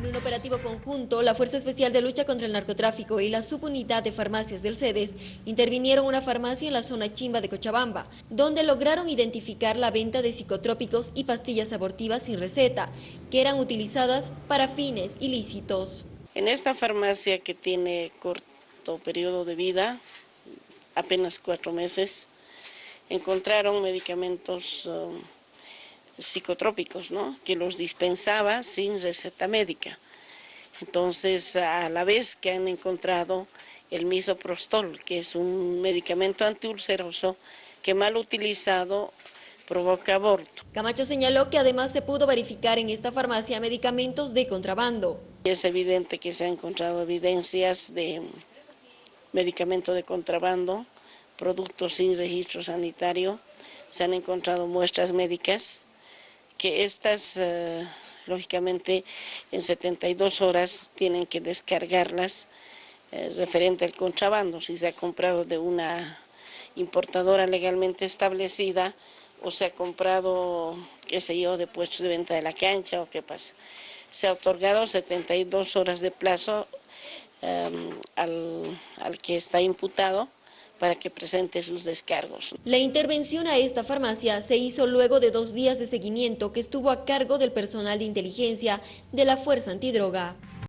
En un operativo conjunto, la Fuerza Especial de Lucha contra el Narcotráfico y la Subunidad de Farmacias del CEDES intervinieron una farmacia en la zona Chimba de Cochabamba, donde lograron identificar la venta de psicotrópicos y pastillas abortivas sin receta, que eran utilizadas para fines ilícitos. En esta farmacia que tiene corto periodo de vida, apenas cuatro meses, encontraron medicamentos um, psicotrópicos, ¿no? que los dispensaba sin receta médica. Entonces, a la vez que han encontrado el misoprostol, que es un medicamento antiulceroso que mal utilizado provoca aborto. Camacho señaló que además se pudo verificar en esta farmacia medicamentos de contrabando. Es evidente que se han encontrado evidencias de medicamento de contrabando, productos sin registro sanitario, se han encontrado muestras médicas que estas, eh, lógicamente, en 72 horas tienen que descargarlas eh, referente al contrabando, si se ha comprado de una importadora legalmente establecida o se ha comprado, qué sé yo, de puestos de venta de la cancha o qué pasa. Se ha otorgado 72 horas de plazo em, al, al que está imputado para que presente sus descargos. La intervención a esta farmacia se hizo luego de dos días de seguimiento que estuvo a cargo del personal de inteligencia de la Fuerza Antidroga.